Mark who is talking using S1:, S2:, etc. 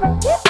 S1: Woo!